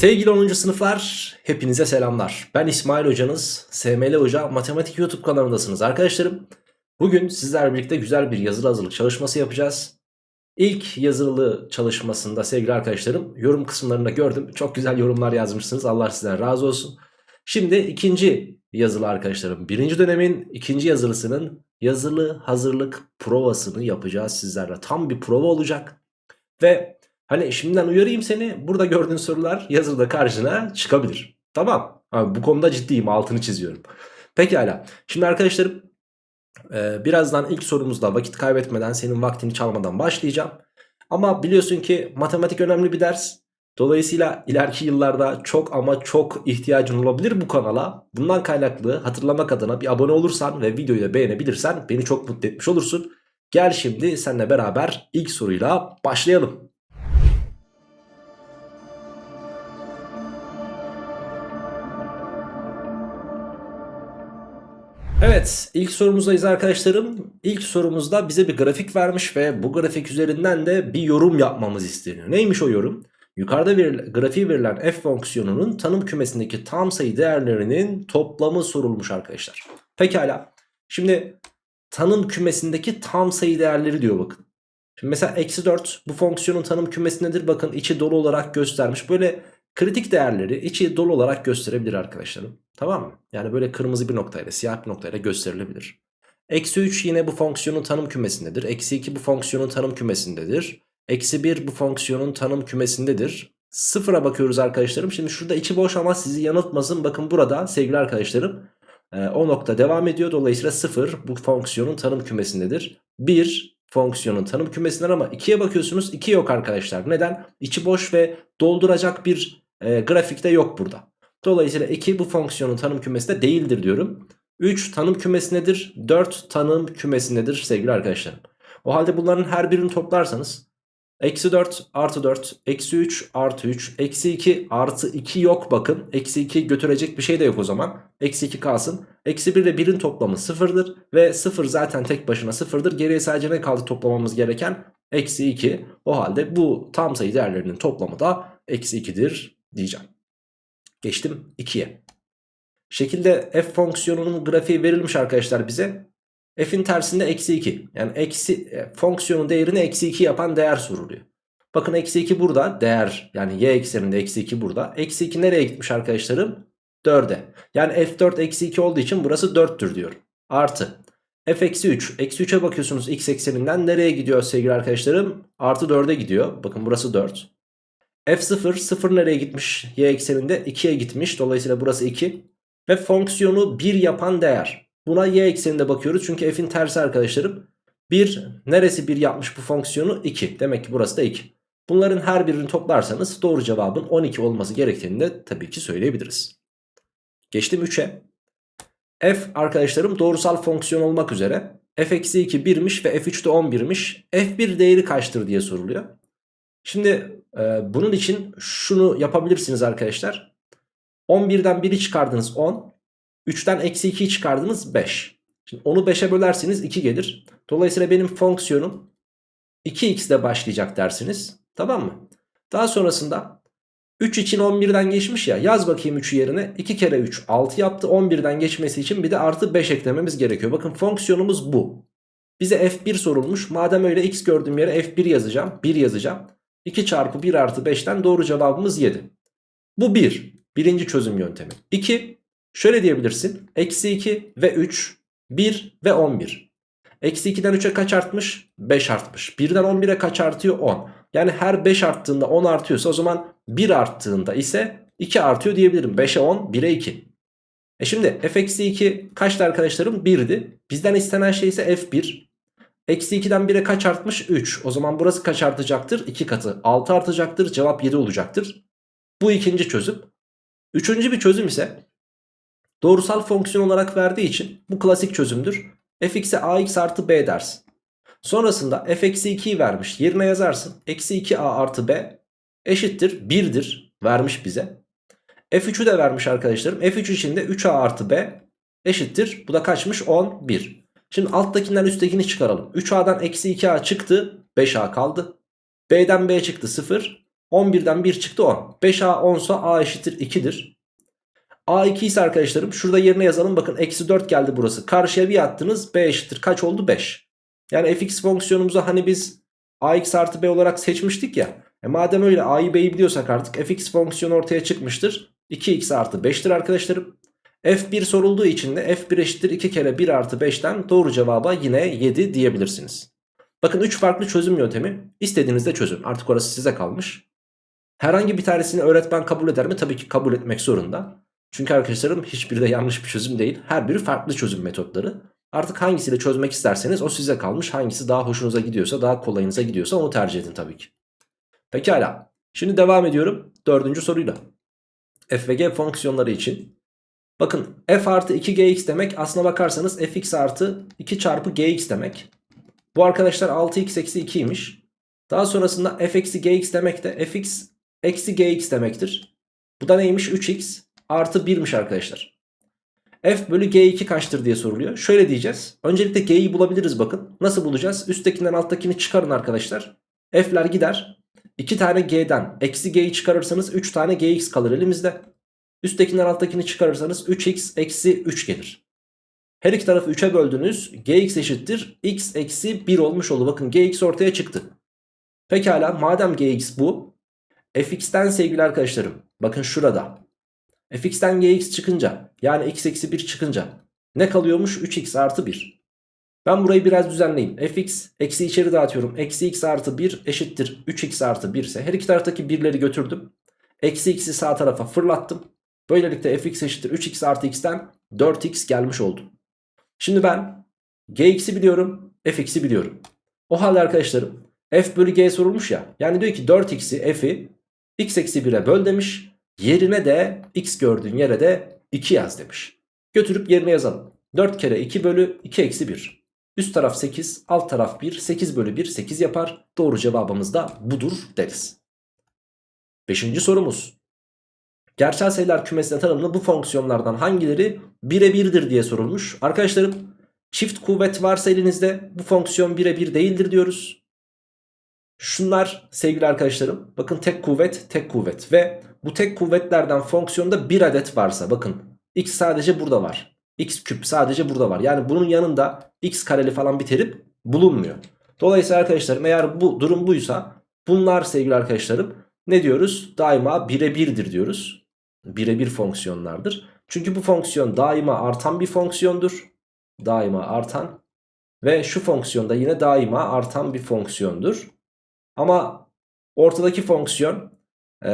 Sevgili 10. sınıflar hepinize selamlar. Ben İsmail hocanız. SML Hoca Matematik YouTube kanalındasınız arkadaşlarım. Bugün sizlerle birlikte güzel bir yazılı hazırlık çalışması yapacağız. İlk yazılı çalışmasında sevgili arkadaşlarım yorum kısımlarında gördüm. Çok güzel yorumlar yazmışsınız. Allah sizden razı olsun. Şimdi ikinci yazılı arkadaşlarım. Birinci dönemin ikinci yazılısının yazılı hazırlık provasını yapacağız sizlerle. Tam bir prova olacak. Ve hani şimdiden uyarayım seni. Burada gördüğün sorular yazılıda karşına çıkabilir. Tamam. Abi bu konuda ciddiyim altını çiziyorum. Pekala. Şimdi arkadaşlarım ee, birazdan ilk sorumuzda vakit kaybetmeden senin vaktini çalmadan başlayacağım. Ama biliyorsun ki matematik önemli bir ders. Dolayısıyla ileriki yıllarda çok ama çok ihtiyacın olabilir bu kanala. Bundan kaynaklı hatırlamak adına bir abone olursan ve videoyu da beğenebilirsen beni çok mutlu etmiş olursun. Gel şimdi seninle beraber ilk soruyla başlayalım. Evet ilk sorumuzdayız arkadaşlarım. İlk sorumuzda bize bir grafik vermiş ve bu grafik üzerinden de bir yorum yapmamız isteniyor. Neymiş o yorum? Yukarıda veril grafiği verilen f fonksiyonunun tanım kümesindeki tam sayı değerlerinin toplamı sorulmuş arkadaşlar. Pekala. Şimdi tanım kümesindeki tam sayı değerleri diyor bakın. Şimdi mesela eksi 4 bu fonksiyonun tanım kümesindedir. Bakın içi dolu olarak göstermiş. Böyle kritik değerleri içi dolu olarak gösterebilir arkadaşlarım. Tamam mı? Yani böyle kırmızı bir noktayla siyah bir noktayla gösterilebilir. Eksi 3 yine bu fonksiyonun tanım kümesindedir. Eksi 2 bu fonksiyonun tanım kümesindedir. Eksi 1 bu fonksiyonun tanım kümesindedir. Sıfıra bakıyoruz arkadaşlarım. Şimdi şurada içi boş ama sizi yanıltmasın. Bakın burada sevgili arkadaşlarım e, o nokta devam ediyor. Dolayısıyla 0 bu fonksiyonun tanım kümesindedir. 1 fonksiyonun tanım kümesindedir ama 2'ye bakıyorsunuz 2 yok arkadaşlar. Neden? İçi boş ve dolduracak bir e, grafikte yok burada. Dolayısıyla 2 bu fonksiyonun tanım kümesinde değildir diyorum. 3 tanım kümesindedir. 4 tanım kümesindedir sevgili arkadaşlarım. O halde bunların her birini toplarsanız Eksi 4 artı 4 eksi 3 artı 3 eksi 2 artı 2 yok bakın. Eksi 2 götürecek bir şey de yok o zaman. Eksi 2 kalsın. Eksi 1 ile 1'in toplamı 0'dır. Ve 0 zaten tek başına 0'dır. Geriye sadece ne kaldı toplamamız gereken? Eksi 2. O halde bu tam sayı değerlerinin toplamı da eksi 2'dir diyeceğim. Geçtim 2'ye. Şekilde f fonksiyonunun grafiği verilmiş arkadaşlar bize. F'in tersinde eksi 2. Yani eksi, e, fonksiyonun değerini eksi 2 yapan değer soruluyor. Bakın eksi 2 burada değer yani y ekseninde eksi 2 burada. Eksi 2 nereye gitmiş arkadaşlarım? 4'e. Yani f4 eksi 2 olduğu için burası 4'tür diyorum. Artı. f eksi 3. Eksi 3'e bakıyorsunuz x ekseninden nereye gidiyor sevgili arkadaşlarım? Artı 4'e gidiyor. Bakın burası 4. f0 0 nereye gitmiş? y ekseninde 2'ye gitmiş. Dolayısıyla burası 2. Ve fonksiyonu 1 yapan değer. Buna y ekseninde bakıyoruz. Çünkü f'in tersi arkadaşlarım. 1 neresi 1 yapmış bu fonksiyonu? 2. Demek ki burası da 2. Bunların her birini toplarsanız doğru cevabın 12 olması gerektiğini de tabii ki söyleyebiliriz. Geçtim 3'e. f arkadaşlarım doğrusal fonksiyon olmak üzere f-2 1'miş ve f3 de 11'miş. f1 değeri kaçtır diye soruluyor. Şimdi e, bunun için şunu yapabilirsiniz arkadaşlar. 11'den 1'i çıkardınız 10. 3'ten eksi 2'yi çıkardınız 5. Şimdi onu 5'e bölerseniz 2 gelir. Dolayısıyla benim fonksiyonum 2x ile başlayacak dersiniz. Tamam mı? Daha sonrasında 3 için 11'den geçmiş ya yaz bakayım 3'ü yerine 2 kere 3 6 yaptı 11'den geçmesi için bir de artı 5 eklememiz gerekiyor. Bakın fonksiyonumuz bu. Bize f1 sorulmuş madem öyle x gördüğüm yere f1 yazacağım 1 yazacağım. 2 çarpı 1 artı 5'ten doğru cevabımız 7. Bu 1. Birinci çözüm yöntemi. 2. Şöyle diyebilirsin. Eksi 2 ve 3, 1 ve 11. Eksi 2'den 3'e kaç artmış? 5 artmış. 1'den 11'e kaç artıyor? 10. Yani her 5 arttığında 10 artıyorsa o zaman 1 arttığında ise 2 artıyor diyebilirim. 5'e 10, 1'e 2. E şimdi f eksi 2 kaçtı arkadaşlarım? 1'di. Bizden istenen şey ise f1. Eksi 2'den 1'e kaç artmış? 3. O zaman burası kaç artacaktır? 2 katı. 6 artacaktır. Cevap 7 olacaktır. Bu ikinci çözüm. Üçüncü bir çözüm ise Doğrusal fonksiyon olarak verdiği için bu klasik çözümdür. fx'e ax artı b dersin. Sonrasında f eksi 2'yi vermiş yerine yazarsın. Eksi 2a artı b eşittir 1'dir vermiş bize. f3'ü de vermiş arkadaşlarım. f3 için de 3a artı b eşittir. Bu da kaçmış 11. Şimdi alttakinden üsttekini çıkaralım. 3a'dan eksi 2a çıktı 5a kaldı. b'den b çıktı 0. 11'den 1 çıktı 10. 5A 10 ise A eşittir 2'dir. A2 ise arkadaşlarım şurada yerine yazalım. Bakın eksi 4 geldi burası. Karşıya bir attınız. B eşittir. Kaç oldu? 5. Yani fx fonksiyonumuzu hani biz ax artı b olarak seçmiştik ya. E madem öyle a'yı b'yi biliyorsak artık fx fonksiyonu ortaya çıkmıştır. 2x artı 5'tir arkadaşlarım. F1 sorulduğu için de F1 eşittir 2 kere 1 artı 5'ten doğru cevaba yine 7 diyebilirsiniz. Bakın 3 farklı çözüm yöntemi. İstediğinizde çözün. Artık orası size kalmış. Herhangi bir tanesini öğretmen kabul eder mi? Tabii ki kabul etmek zorunda. Çünkü arkadaşlarım hiçbiri de yanlış bir çözüm değil. Her biri farklı çözüm metotları. Artık hangisiyle çözmek isterseniz o size kalmış. Hangisi daha hoşunuza gidiyorsa, daha kolayınıza gidiyorsa onu tercih edin tabii ki. Pekala. Şimdi devam ediyorum dördüncü soruyla. f ve g fonksiyonları için. Bakın f artı 2gx demek aslına bakarsanız fx artı 2 çarpı gx demek. Bu arkadaşlar 6x eksi 2'ymiş. Daha sonrasında f eksi gx demek de fx eksi gx demektir. Bu da neymiş? 3x artı 1'miş arkadaşlar. f bölü g2 kaçtır diye soruluyor. Şöyle diyeceğiz. Öncelikle g'yi bulabiliriz bakın. Nasıl bulacağız? Üsttekinden alttakini çıkarın arkadaşlar. f'ler gider. 2 tane g'den eksi g'yi çıkarırsanız 3 tane gx kalır elimizde. Üsttekinden alttakini çıkarırsanız 3x eksi 3 gelir. Her iki tarafı 3'e böldünüz. gx eşittir x eksi 1 olmuş oldu. Bakın gx ortaya çıktı. Pekala madem gx bu. fx'ten sevgili arkadaşlarım. Bakın şurada. Fx'ten gx çıkınca yani x eksi 1 çıkınca ne kalıyormuş? 3x artı 1. Ben burayı biraz düzenleyeyim. fx eksi içeri dağıtıyorum. Eksi x artı 1 eşittir 3x artı 1 ise her iki taraftaki birleri götürdüm. Eksi x'i sağ tarafa fırlattım. Böylelikle fx eşittir 3x artı x'ten 4x gelmiş oldu. Şimdi ben gx'i biliyorum fx'i biliyorum. O halde arkadaşlarım f bölü g sorulmuş ya. Yani diyor ki 4x'i f'i x eksi 1'e böl demiş. Yerine de x gördüğün yere de 2 yaz demiş. Götürüp yerine yazalım. 4 kere 2 bölü 2 eksi 1. Üst taraf 8 alt taraf 1 8 bölü 1 8 yapar. Doğru cevabımız da budur deriz. Beşinci sorumuz. Gerçel sayılar kümesine tanımlı bu fonksiyonlardan hangileri birebirdir diye sorulmuş. Arkadaşlarım çift kuvvet varsa elinizde bu fonksiyon birebir değildir diyoruz. Şunlar sevgili arkadaşlarım bakın tek kuvvet tek kuvvet ve bu tek kuvvetlerden fonksiyonda bir adet varsa bakın x sadece burada var. x küp sadece burada var. Yani bunun yanında x kareli falan bir terim bulunmuyor. Dolayısıyla arkadaşlarım eğer bu durum buysa bunlar sevgili arkadaşlarım ne diyoruz? Daima birebirdir diyoruz. Birebir fonksiyonlardır. Çünkü bu fonksiyon daima artan bir fonksiyondur. Daima artan. Ve şu fonksiyon da yine daima artan bir fonksiyondur. Ama ortadaki fonksiyon e,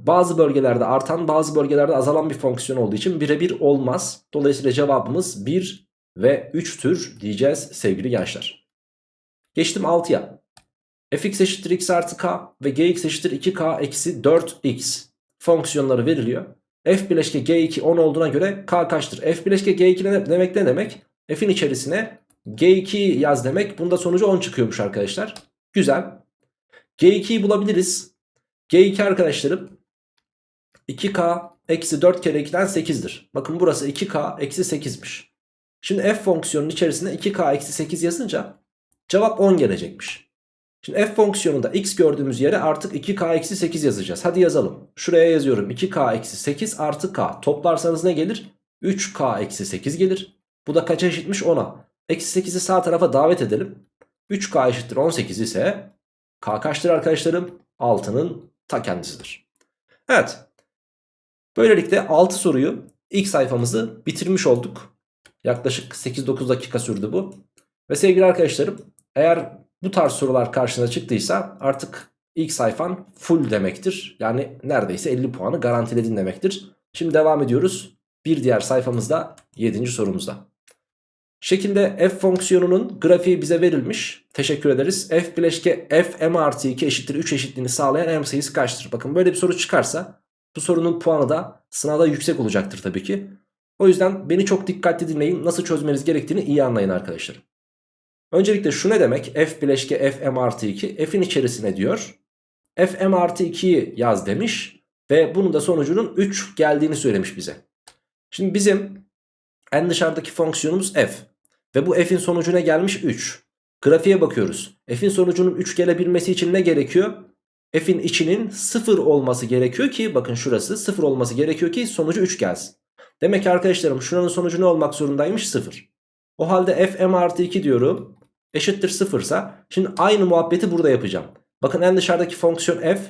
bazı bölgelerde artan bazı bölgelerde azalan bir fonksiyon olduğu için birebir olmaz. Dolayısıyla cevabımız 1 ve 3'tür diyeceğiz sevgili gençler. Geçtim 6'ya. fx eşittir x artı k ve gx eşittir 2k eksi 4x fonksiyonları veriliyor. f bileşke g2 10 olduğuna göre k kaçtır? f bileşke g2 ne demek ne demek? f'in içerisine g2 yaz demek. Bunda sonucu 10 çıkıyormuş arkadaşlar. Güzel. G2'yi bulabiliriz. g2 arkadaşlarım 2k eksi 4 kere 2'den 8'dir. Bakın burası 2k eksi 8'miş. Şimdi f fonksiyonunun içerisine 2k eksi 8 yazınca cevap 10 gelecekmiş. Şimdi f fonksiyonunda x gördüğümüz yere artık 2k eksi 8 yazacağız. Hadi yazalım. Şuraya yazıyorum 2k eksi 8 artı k. Toplarsanız ne gelir? 3k eksi 8 gelir. Bu da kaça eşitmiş 10'a. Eksi 8'i sağ tarafa davet edelim. 3k eşittir 18 ise k kaçtır arkadaşlarım? 6'nın ta kendisidir. Evet. Böylelikle 6 soruyu ilk sayfamızı bitirmiş olduk. Yaklaşık 8-9 dakika sürdü bu. Ve sevgili arkadaşlarım eğer bu tarz sorular karşına çıktıysa artık ilk sayfan full demektir. Yani neredeyse 50 puanı garantiledin demektir. Şimdi devam ediyoruz. Bir diğer sayfamızda 7. sorumuzda. Şekilde f fonksiyonunun grafiği bize verilmiş. Teşekkür ederiz. f bileşke f m artı 2 eşittir 3 eşitliğini sağlayan m sayısı kaçtır? Bakın böyle bir soru çıkarsa bu sorunun puanı da sınavda yüksek olacaktır tabii ki. O yüzden beni çok dikkatli dinleyin. Nasıl çözmeniz gerektiğini iyi anlayın arkadaşlar. Öncelikle şu ne demek? f bileşke f m artı 2 f'in içerisine diyor. f m artı 2'yi yaz demiş. Ve bunun da sonucunun 3 geldiğini söylemiş bize. Şimdi bizim en dışarıdaki fonksiyonumuz f. Ve bu f'in sonucu ne gelmiş? 3. Grafiğe bakıyoruz. F'in sonucunun 3 gelebilmesi için ne gerekiyor? f'in içinin 0 olması gerekiyor ki bakın şurası 0 olması gerekiyor ki sonucu 3 gelsin. Demek ki arkadaşlarım şuranın sonucu ne olmak zorundaymış 0. O halde f m artı 2 diyorum eşittir 0 ise şimdi aynı muhabbeti burada yapacağım. Bakın en dışarıdaki fonksiyon f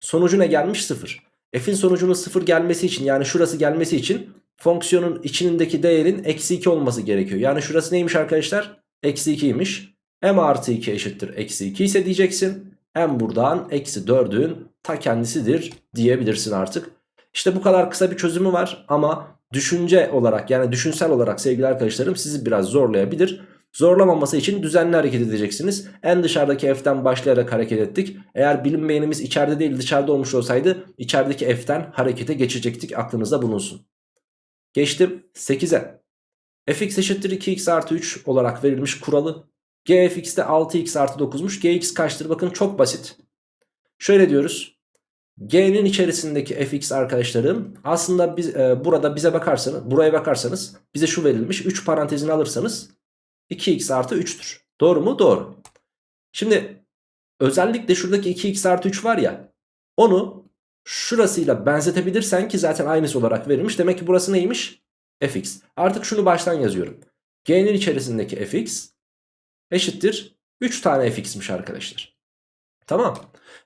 sonucu ne gelmiş 0. F'in sonucunun 0 gelmesi için yani şurası gelmesi için fonksiyonun içindeki değerin eksi 2 olması gerekiyor. Yani şurası neymiş arkadaşlar? Eksi 2'ymiş. m artı 2 eşittir eksi 2 ise diyeceksin. m buradan eksi 4'ün ta kendisidir diyebilirsin artık. İşte bu kadar kısa bir çözümü var ama düşünce olarak yani düşünsel olarak sevgili arkadaşlarım sizi biraz zorlayabilir. Zorlamaması için düzenli hareket edeceksiniz. En dışarıdaki f'ten başlayarak hareket ettik. Eğer bilinmeyenimiz içeride değil dışarıda olmuş olsaydı içerideki f'ten harekete geçecektik. Aklınızda bulunsun. Geçtim 8'e. fx eşittir 2x artı 3 olarak verilmiş kuralı. gfx'te 6x artı 9'muş. gx kaçtır? Bakın çok basit. Şöyle diyoruz. G'nin içerisindeki fx arkadaşlarım aslında biz, e, burada bize bakarsanız buraya bakarsanız bize şu verilmiş 3 parantezini alırsanız 2x artı 3'tür. Doğru mu? Doğru. Şimdi özellikle şuradaki 2x artı 3 var ya onu şurasıyla benzetebilirsen ki zaten aynısı olarak verilmiş. Demek ki burası neymiş? fx. Artık şunu baştan yazıyorum. G'nin içerisindeki fx eşittir 3 tane fx'miş arkadaşlar. Tamam.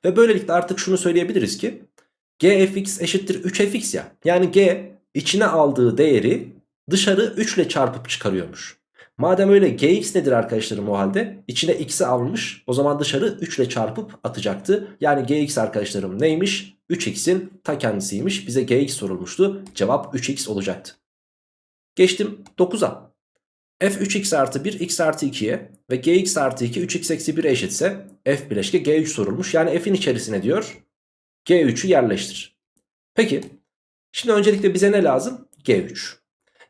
Ve böylelikle artık şunu söyleyebiliriz ki gfx eşittir 3fx ya. Yani g içine aldığı değeri dışarı 3 ile çarpıp çıkarıyormuş. Madem öyle gx nedir arkadaşlarım o halde? İçine x'i almış. O zaman dışarı 3 ile çarpıp atacaktı. Yani gx arkadaşlarım neymiş? 3x'in ta kendisiymiş. Bize gx sorulmuştu. Cevap 3x olacaktı. Geçtim 9'a. f 3x artı 1 x artı 2'ye ve gx artı 2 3x eksi 1'e eşitse f bileşke g3 sorulmuş. Yani f'in içerisine diyor g3'ü yerleştir. Peki şimdi öncelikle bize ne lazım? g3.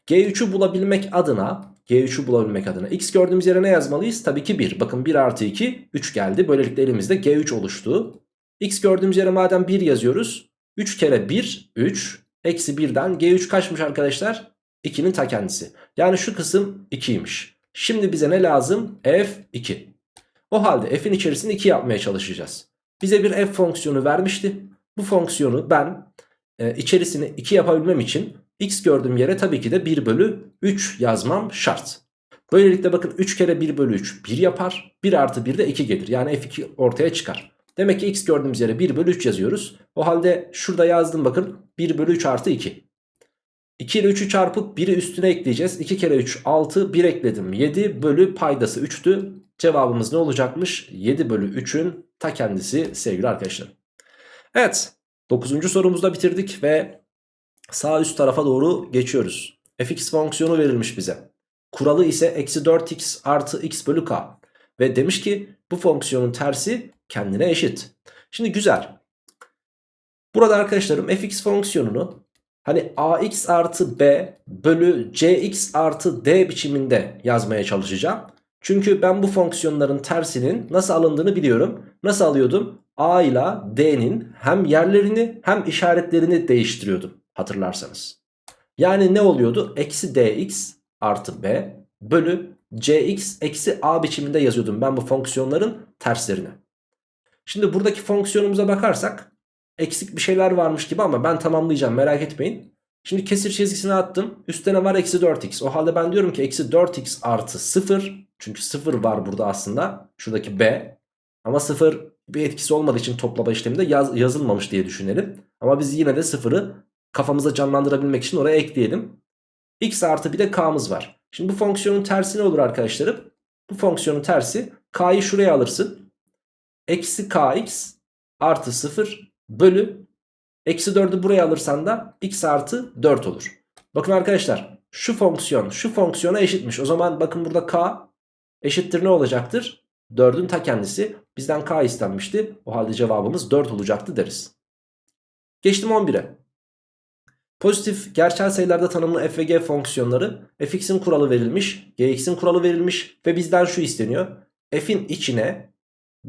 g3'ü bulabilmek adına G3'ü bulabilmek adına. X gördüğümüz yere ne yazmalıyız? Tabii ki 1. Bakın 1 artı 2 3 geldi. Böylelikle elimizde G3 oluştu. X gördüğümüz yere madem 1 yazıyoruz. 3 kere 1 3. Eksi 1'den G3 kaçmış arkadaşlar? 2'nin ta kendisi. Yani şu kısım 2'ymiş. Şimdi bize ne lazım? F2. O halde f'in içerisinde 2 yapmaya çalışacağız. Bize bir f fonksiyonu vermişti. Bu fonksiyonu ben e, içerisini 2 yapabilmem için x gördüğüm yere tabii ki de 1 bölü 3 yazmam şart. Böylelikle bakın 3 kere 1 bölü 3 1 yapar. 1 artı 1 de 2 gelir. Yani f2 ortaya çıkar. Demek ki x gördüğümüz yere 1 bölü 3 yazıyoruz. O halde şurada yazdım bakın 1 bölü 3 artı 2. 2 ile 3'ü çarpıp 1'i üstüne ekleyeceğiz. 2 kere 3 6 1 ekledim 7 bölü paydası 3'tü. Cevabımız ne olacakmış? 7 bölü 3'ün ta kendisi sevgili arkadaşlar. Evet 9. sorumuzda bitirdik ve sağ üst tarafa doğru geçiyoruz. fx fonksiyonu verilmiş bize. Kuralı ise eksi 4x artı x bölü k. Ve demiş ki bu fonksiyonun tersi kendine eşit. Şimdi güzel. Burada arkadaşlarım fx fonksiyonunu hani ax artı b bölü cx artı d biçiminde yazmaya çalışacağım. Çünkü ben bu fonksiyonların tersinin nasıl alındığını biliyorum. Nasıl alıyordum? a ile d'nin hem yerlerini hem işaretlerini değiştiriyordum hatırlarsanız. Yani ne oluyordu? Eksi dx artı b bölü cx eksi a biçiminde yazıyordum ben bu fonksiyonların terslerini. Şimdi buradaki fonksiyonumuza bakarsak eksik bir şeyler varmış gibi ama ben tamamlayacağım merak etmeyin. Şimdi kesir çizgisini attım. Üstte ne var? Eksi 4x. O halde ben diyorum ki eksi 4x artı 0. Çünkü 0 var burada aslında. Şuradaki b. Ama 0 bir etkisi olmadığı için toplama işleminde yaz, yazılmamış diye düşünelim. Ama biz yine de 0'ı kafamıza canlandırabilmek için oraya ekleyelim. x artı bir de k'mız var. Şimdi bu fonksiyonun tersi ne olur arkadaşlarım? Bu fonksiyonun tersi k'yı şuraya alırsın. Eksi kx artı 0 bölü eksi 4'ü buraya alırsan da x artı 4 olur. Bakın arkadaşlar şu fonksiyon şu fonksiyona eşitmiş. O zaman bakın burada k eşittir ne olacaktır? 4'ün ta kendisi. Bizden k istenmişti. O halde cevabımız 4 olacaktı deriz. Geçtim 11'e. Pozitif gerçel sayılarda tanımlı f ve g fonksiyonları fx'in kuralı verilmiş, gx'in kuralı verilmiş ve bizden şu isteniyor. f'in içine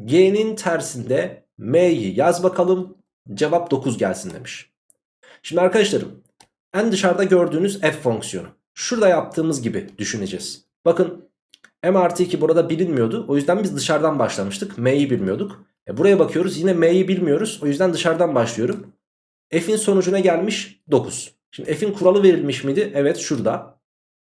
g'nin tersinde m'yi yaz bakalım cevap 9 gelsin demiş. Şimdi arkadaşlarım en dışarıda gördüğünüz f fonksiyonu. Şurada yaptığımız gibi düşüneceğiz. Bakın m artı 2 burada bilinmiyordu. O yüzden biz dışarıdan başlamıştık. m'yi bilmiyorduk. E buraya bakıyoruz yine m'yi bilmiyoruz. O yüzden dışarıdan başlıyorum. F'in sonucuna gelmiş 9. Şimdi f'in kuralı verilmiş miydi? Evet şurada.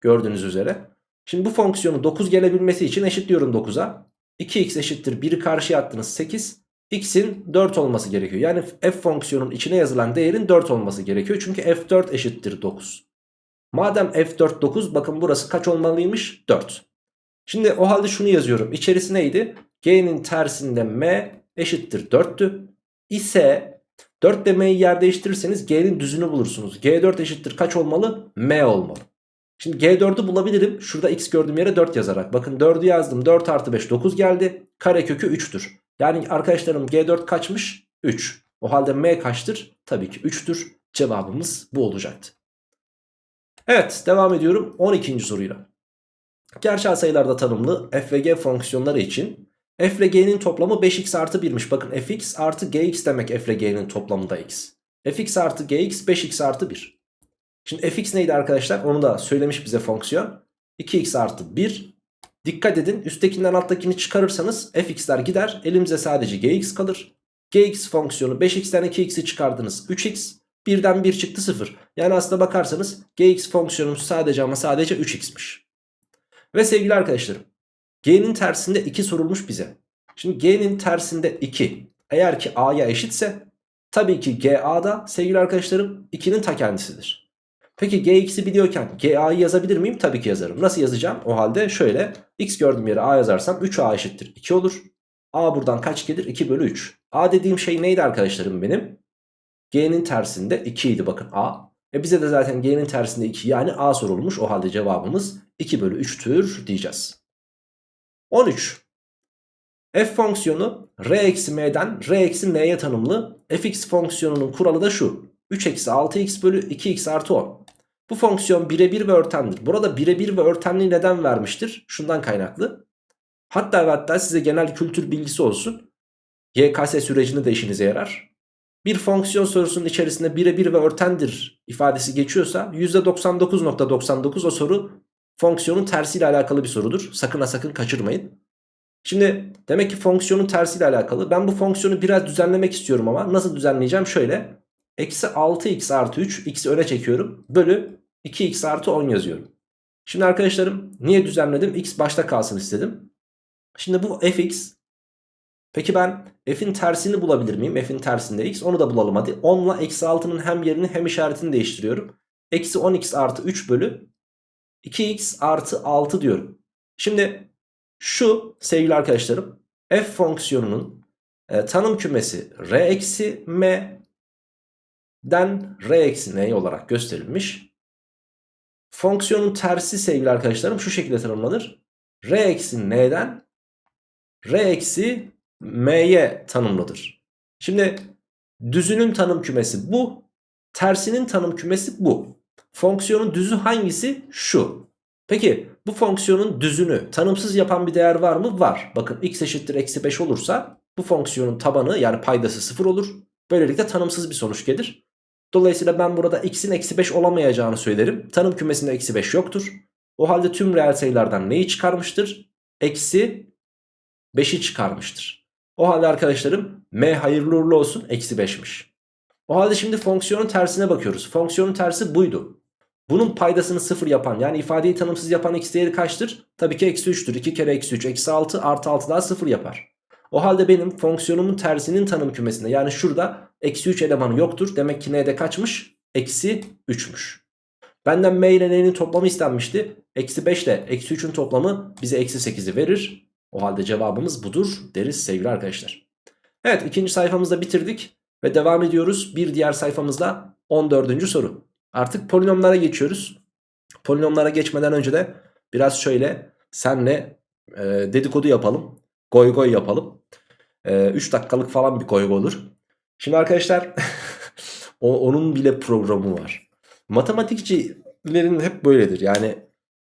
Gördüğünüz üzere. Şimdi bu fonksiyonu 9 gelebilmesi için eşitliyorum 9'a. 2x eşittir 1'i karşıya attınız 8. x'in 4 olması gerekiyor. Yani f fonksiyonun içine yazılan değerin 4 olması gerekiyor. Çünkü f4 eşittir 9. Madem f4 9 bakın burası kaç olmalıymış? 4. Şimdi o halde şunu yazıyorum. İçerisi neydi? G'nin tersinde m eşittir 4'tü. İse 4 ile m'yi yer değiştirirseniz G'nin düzünü bulursunuz. G4 eşittir kaç olmalı? M olmalı. Şimdi G4'ü bulabilirim. Şurada x gördüğüm yere 4 yazarak. Bakın 4'ü yazdım. 4 artı 5 9 geldi. Karekökü 3'tür. Yani arkadaşlarım G4 kaçmış? 3. O halde M kaçtır? Tabii ki 3'tür. Cevabımız bu olacaktı. Evet devam ediyorum 12. soruyla. Gerçel sayılarda tanımlı f ve g fonksiyonları için f ile g'nin toplamı 5x artı 1'miş. Bakın fx artı gx demek f ile g'nin toplamında x. fx artı gx 5x artı 1. Şimdi fx neydi arkadaşlar? Onu da söylemiş bize fonksiyon. 2x artı 1. Dikkat edin üsttekinden alttakini çıkarırsanız fx'ler gider. Elimize sadece gx kalır. gx fonksiyonu 5x'ten 2x'i çıkardınız 3x. Birden 1 çıktı 0. Yani aslında bakarsanız gx fonksiyonumuz sadece ama sadece 3x'miş. Ve sevgili arkadaşlarım g'nin tersinde 2 sorulmuş bize. Şimdi g'nin tersinde 2 eğer ki a'ya eşitse tabii ki ga da sevgili arkadaşlarım 2'nin ta kendisidir. Peki gx'i biliyorken ga'yı yazabilir miyim? Tabii ki yazarım. Nasıl yazacağım? O halde şöyle x gördüğüm yere a yazarsam 3a eşittir 2 olur. a buradan kaç gelir? 2 bölü 3. a dediğim şey neydi arkadaşlarım benim? g'nin tersinde 2 idi bakın a. E bize de zaten g'nin tersinde 2 yani a sorulmuş. O halde cevabımız 2 bölü 3'tür diyeceğiz. 13. f fonksiyonu r eksi m'den r eksi m'ye tanımlı. fx fonksiyonunun kuralı da şu. 3 eksi 6x bölü 2x artı 10. Bu fonksiyon birebir ve örtendir. Burada birebir ve örtenliği neden vermiştir? Şundan kaynaklı. Hatta ve hatta size genel kültür bilgisi olsun. YKS sürecinde de işinize yarar. Bir fonksiyon sorusunun içerisinde birebir ve örtendir ifadesi geçiyorsa %99.99 o soru fonksiyonun tersiyle alakalı bir sorudur. Sakın ha sakın kaçırmayın. Şimdi demek ki fonksiyonun tersiyle alakalı. Ben bu fonksiyonu biraz düzenlemek istiyorum ama nasıl düzenleyeceğim? Şöyle. Eksi 6x artı 3 x'i öne çekiyorum. Bölü 2x artı 10 yazıyorum. Şimdi arkadaşlarım niye düzenledim? x başta kalsın istedim. Şimdi bu fx. Peki ben f'in tersini bulabilir miyim? f'in tersinde x. Onu da bulalım hadi. 10 ile eksi 6'nın hem yerini hem işaretini değiştiriyorum. Eksi 10x artı 3 bölü 2x artı 6 diyorum. Şimdi şu sevgili arkadaşlarım f fonksiyonunun e, tanım kümesi r eksi m den r eksi n olarak gösterilmiş. Fonksiyonun tersi sevgili arkadaşlarım şu şekilde tanımlanır. r eksi n'den r eksi m'ye tanımlıdır. Şimdi düzünün tanım kümesi bu. Tersinin tanım kümesi bu. Fonksiyonun düzü hangisi? Şu. Peki bu fonksiyonun düzünü tanımsız yapan bir değer var mı? Var. Bakın x eşittir eksi 5 olursa bu fonksiyonun tabanı yani paydası 0 olur. Böylelikle tanımsız bir sonuç gelir. Dolayısıyla ben burada x'in eksi 5 olamayacağını söylerim. Tanım kümesinde eksi 5 yoktur. O halde tüm reel sayılardan neyi çıkarmıştır? Eksi 5'i çıkarmıştır. O halde arkadaşlarım m hayırlı uğurlu olsun eksi 5'miş. O halde şimdi fonksiyonun tersine bakıyoruz. Fonksiyonun tersi buydu. Bunun paydasını 0 yapan yani ifadeyi tanımsız yapan x değeri kaçtır? Tabii ki eksi 3'tür. 2 kere eksi 3 eksi 6 artı 6 daha 0 yapar. O halde benim fonksiyonumun tersinin tanım kümesinde yani şurada eksi 3 elemanı yoktur. Demek ki n'de kaçmış? Eksi 3'müş. Benden m ile n'nin toplamı istenmişti. Eksi 5 ile eksi 3'ün toplamı bize eksi 8'i verir. O halde cevabımız budur deriz sevgili arkadaşlar. Evet ikinci sayfamızda bitirdik. Ve devam ediyoruz bir diğer sayfamızda 14. soru. Artık polinomlara geçiyoruz. Polinomlara geçmeden önce de biraz şöyle senle e, dedikodu yapalım. Goy goy yapalım. 3 e, dakikalık falan bir goy olur. Şimdi arkadaşlar o, onun bile programı var. Matematikçilerin hep böyledir. Yani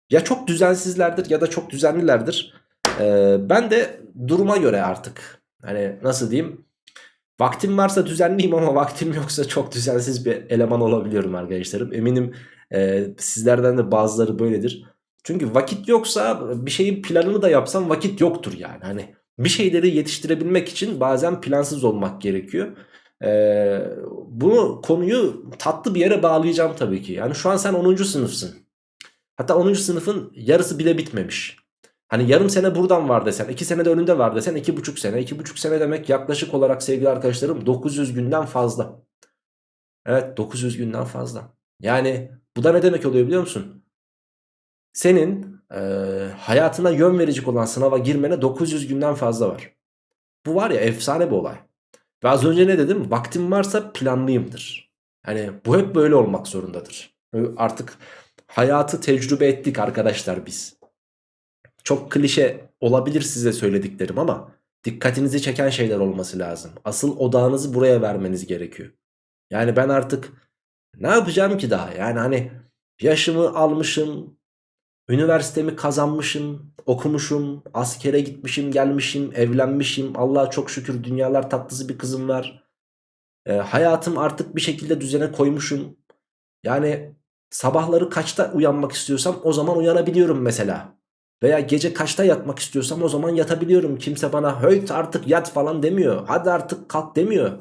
ya çok düzensizlerdir ya da çok düzenlilerdir. Ee, ben de duruma göre artık hani nasıl diyeyim vaktim varsa düzenliyim ama vaktim yoksa çok düzensiz bir eleman olabiliyorum arkadaşlarım. Eminim e, sizlerden de bazıları böyledir. Çünkü vakit yoksa bir şeyin planını da yapsam vakit yoktur yani. Hani Bir şeyleri yetiştirebilmek için bazen plansız olmak gerekiyor. Ee, bunu konuyu tatlı bir yere bağlayacağım tabii ki. Yani şu an sen 10. sınıfsın. Hatta 10. sınıfın yarısı bile bitmemiş. Hani yarım sene buradan var desen, 2 sene de önünde var desen 2,5 sene. 2,5 sene demek yaklaşık olarak sevgili arkadaşlarım 900 günden fazla. Evet 900 günden fazla. Yani bu da ne demek oluyor biliyor musun? Senin e, hayatına yön verecek olan sınava girmene 900 günden fazla var. Bu var ya efsane bir olay. Ve az önce ne dedim? Vaktim varsa planlıyımdır. Hani bu hep böyle olmak zorundadır. Artık hayatı tecrübe ettik arkadaşlar biz. Çok klişe olabilir size söylediklerim ama dikkatinizi çeken şeyler olması lazım. Asıl odağınızı buraya vermeniz gerekiyor. Yani ben artık ne yapacağım ki daha? Yani hani yaşımı almışım, üniversitemi kazanmışım, okumuşum, askere gitmişim, gelmişim, evlenmişim. Allah'a çok şükür dünyalar tatlısı bir kızım var. E, hayatım artık bir şekilde düzene koymuşum. Yani sabahları kaçta uyanmak istiyorsam o zaman uyanabiliyorum mesela. Veya gece kaçta yatmak istiyorsam o zaman yatabiliyorum. Kimse bana höyt artık yat falan demiyor. Hadi artık kalk demiyor.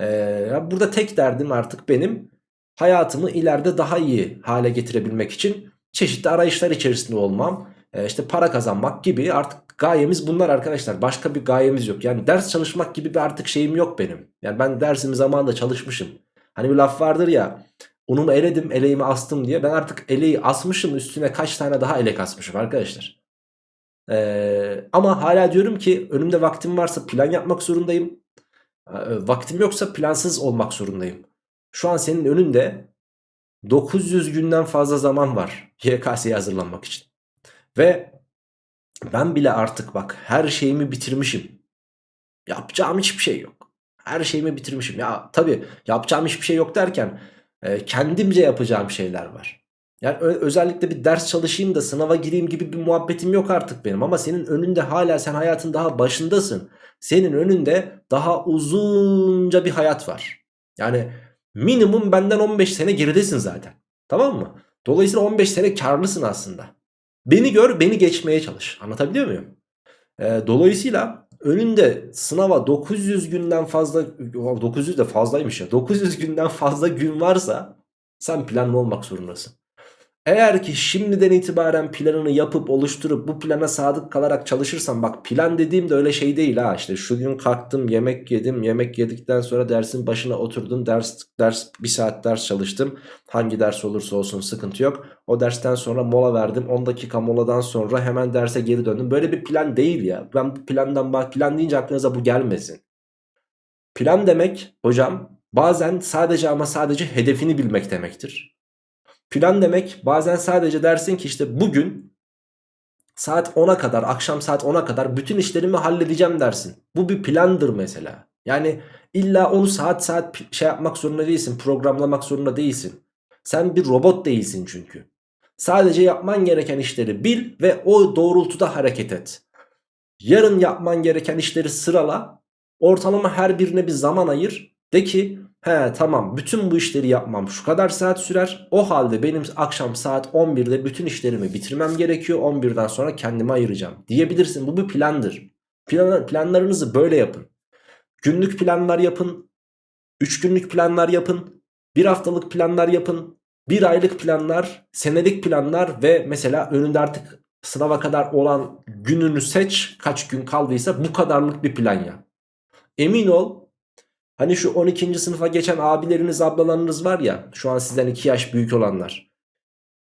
Ee, burada tek derdim artık benim hayatımı ileride daha iyi hale getirebilmek için çeşitli arayışlar içerisinde olmam. Ee, işte para kazanmak gibi artık gayemiz bunlar arkadaşlar. Başka bir gayemiz yok. Yani ders çalışmak gibi bir artık şeyim yok benim. Yani ben dersimi zamanında çalışmışım. Hani bir laf vardır ya unumu eledim eleğimi astım diye. Ben artık eleği asmışım üstüne kaç tane daha elek asmışım arkadaşlar. Ee, ama hala diyorum ki önümde vaktim varsa plan yapmak zorundayım. Ee, vaktim yoksa plansız olmak zorundayım. Şu an senin önünde 900 günden fazla zaman var YKS'ye hazırlanmak için. Ve ben bile artık bak her şeyimi bitirmişim. Yapacağım hiçbir şey yok. Her şeyimi bitirmişim. Ya tabii yapacağım hiçbir şey yok derken e, kendimce yapacağım şeyler var. Yani özellikle bir ders çalışayım da sınava gireyim gibi bir muhabbetim yok artık benim. Ama senin önünde hala sen hayatın daha başındasın. Senin önünde daha uzunca bir hayat var. Yani minimum benden 15 sene geridesin zaten. Tamam mı? Dolayısıyla 15 sene karlısın aslında. Beni gör beni geçmeye çalış. Anlatabiliyor muyum? Ee, dolayısıyla önünde sınava 900 günden fazla 900 de fazlaymış ya 900 günden fazla gün varsa sen planlı olmak zorundasın. Eğer ki şimdiden itibaren planını yapıp oluşturup bu plana sadık kalarak çalışırsan bak plan dediğim de öyle şey değil ha. İşte şu gün kalktım yemek yedim yemek yedikten sonra dersin başına oturdum ders ders bir saat ders çalıştım. Hangi ders olursa olsun sıkıntı yok. O dersten sonra mola verdim. 10 dakika moladan sonra hemen derse geri döndüm. Böyle bir plan değil ya. Ben bu plandan bak plan deyince aklınıza bu gelmesin. Plan demek hocam bazen sadece ama sadece hedefini bilmek demektir Plan demek bazen sadece dersin ki işte bugün saat 10'a kadar akşam saat 10'a kadar bütün işlerimi halledeceğim dersin. Bu bir plandır mesela. Yani illa onu saat saat şey yapmak zorunda değilsin programlamak zorunda değilsin. Sen bir robot değilsin çünkü. Sadece yapman gereken işleri bil ve o doğrultuda hareket et. Yarın yapman gereken işleri sırala. Ortalama her birine bir zaman ayır. De ki He tamam bütün bu işleri yapmam şu kadar saat sürer. O halde benim akşam saat 11'de bütün işlerimi bitirmem gerekiyor. 11'den sonra kendime ayıracağım diyebilirsin. Bu bir plandır. Plan, planlarınızı böyle yapın. Günlük planlar yapın. 3 günlük planlar yapın. 1 haftalık planlar yapın. 1 aylık planlar, senelik planlar ve mesela önünde artık sınava kadar olan gününü seç. Kaç gün kaldıysa bu kadarlık bir plan yap. Emin ol Hani şu 12. sınıfa geçen abileriniz ablalarınız var ya şu an sizden 2 yaş büyük olanlar.